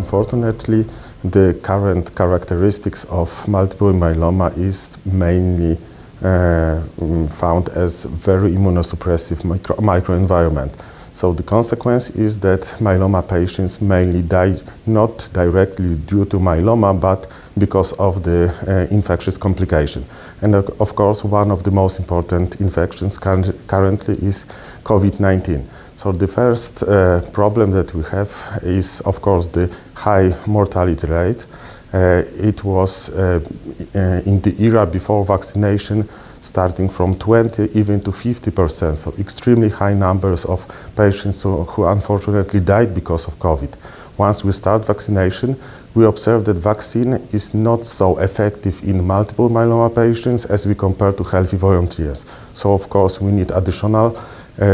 unfortunately, the current characteristics of multiple myeloma is mainly uh, found as very immunosuppressive micro microenvironment. So the consequence is that myeloma patients mainly die not directly due to myeloma, but because of the uh, infectious complication. And uh, of course, one of the most important infections currently is COVID-19. So the first uh, problem that we have is, of course, the high mortality rate. Uh, it was uh, uh, in the era before vaccination starting from 20 even to 50 percent, so extremely high numbers of patients who, who, unfortunately died because of COVID. Once we start vaccination, we observe that vaccine is not so effective in multiple myeloma patients as we compare to healthy volunteers. So of course we need additional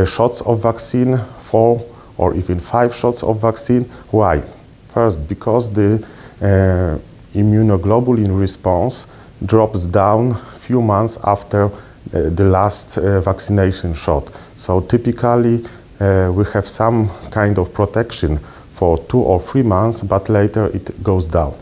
shots of vaccine, four or even five shots of vaccine. Why? First, because the uh, immunoglobulin response drops down few months after uh, the last uh, vaccination shot. So typically uh, we have some kind of protection for two or three months, but later it goes down.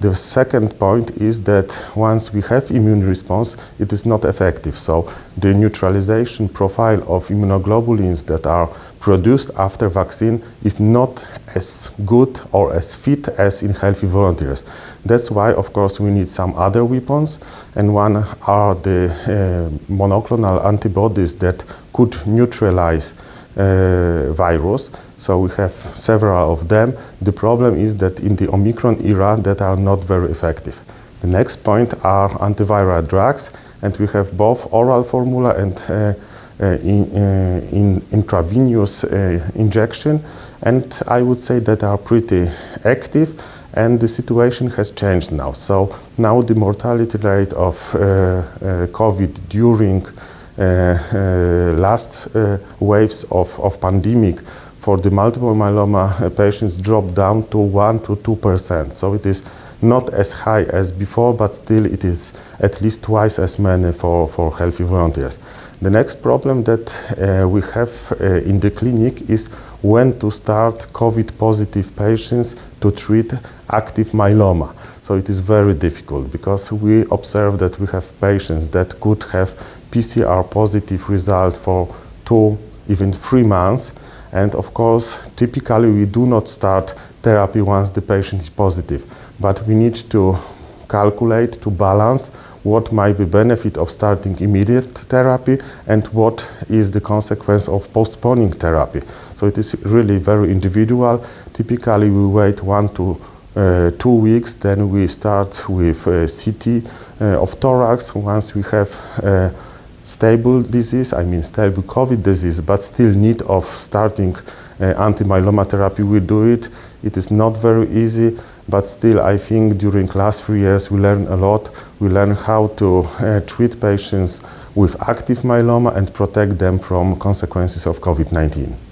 The second point is that once we have immune response, it is not effective. So the neutralization profile of immunoglobulins that are produced after vaccine is not as good or as fit as in healthy volunteers. That's why, of course, we need some other weapons, and one are the uh, monoclonal antibodies that could neutralize uh, virus. So we have several of them. The problem is that in the Omicron era that are not very effective. The next point are antiviral drugs and we have both oral formula and uh, uh, in, uh, in, intravenous uh, injection and I would say that are pretty active and the situation has changed now. So now the mortality rate of uh, COVID during uh, uh, Uh, uh, last uh, waves of, of pandemic for the multiple myeloma uh, patients dropped down to 1 to 2 percent. So it is not as high as before, but still it is at least twice as many for, for healthy volunteers. The next problem that uh, we have uh, in the clinic is when to start COVID positive patients to treat active myeloma. So it is very difficult because we observe that we have patients that could have PCR positive result for two, even three months. And of course, typically we do not start therapy once the patient is positive, but we need to calculate, to balance what might be benefit of starting immediate therapy and what is the consequence of postponing therapy. So it is really very individual. Typically we wait one to uh, two weeks, then we start with uh, CT uh, of thorax. Once we have uh, stable disease, I mean stable COVID disease, but still need of starting uh, anti-myeloma therapy, we do it. It is not very easy, but still I think during last three years we learn a lot. We learn how to uh, treat patients with active myeloma and protect them from consequences of COVID-19.